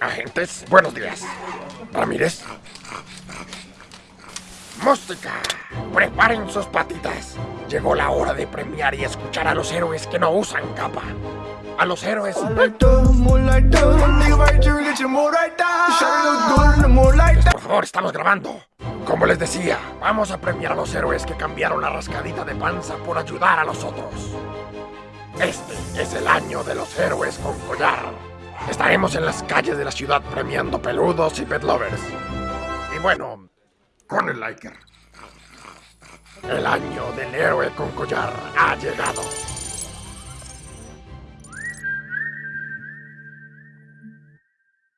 Agentes, buenos días. Ramírez. Música. Preparen sus patitas. Llegó la hora de premiar y escuchar a los héroes que no usan capa. A los héroes... Por favor, estamos grabando. Como les decía, vamos a premiar a los héroes que cambiaron la rascadita de panza por ayudar a los otros. Este es el año de los héroes con collar. Estaremos en las calles de la ciudad premiando peludos y pet lovers. Y bueno, con el liker. El año del héroe con collar ha llegado.